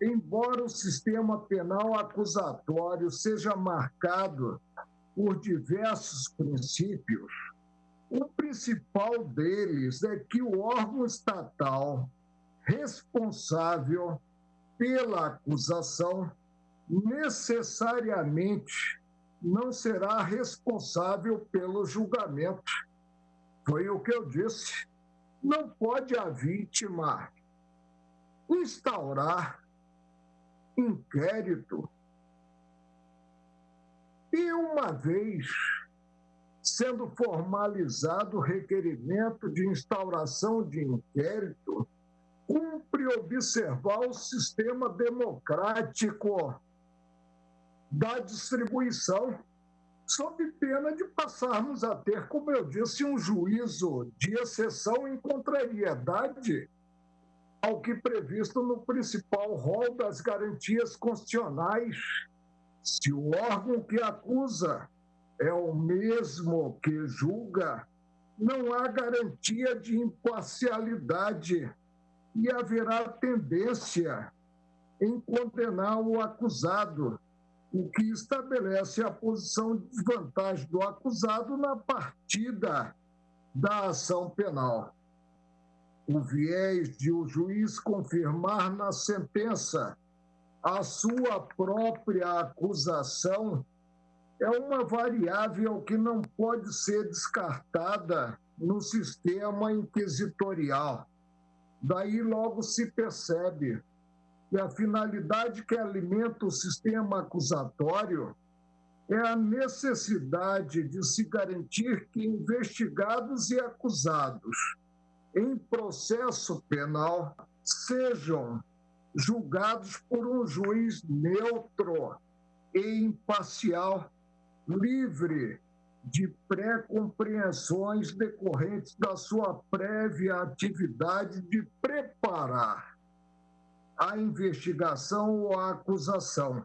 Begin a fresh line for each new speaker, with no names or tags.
embora o sistema penal acusatório seja marcado por diversos princípios, o principal deles é que o órgão estatal responsável pela acusação necessariamente não será responsável pelo julgamento. Foi o que eu disse. Não pode a vítima instaurar inquérito. E, uma vez sendo formalizado o requerimento de instauração de inquérito, cumpre observar o sistema democrático da distribuição, sob pena de passarmos a ter, como eu disse, um juízo de exceção em contrariedade ao que previsto no principal rol das garantias constitucionais. Se o órgão que acusa é o mesmo que julga, não há garantia de imparcialidade e haverá tendência em condenar o acusado, o que estabelece a posição de desvantagem do acusado na partida da ação penal. O viés de o juiz confirmar na sentença a sua própria acusação é uma variável que não pode ser descartada no sistema inquisitorial. Daí logo se percebe que a finalidade que alimenta o sistema acusatório é a necessidade de se garantir que investigados e acusados em processo penal sejam julgados por um juiz neutro e imparcial livre de pré-compreensões decorrentes da sua prévia atividade de preparar a investigação ou a acusação.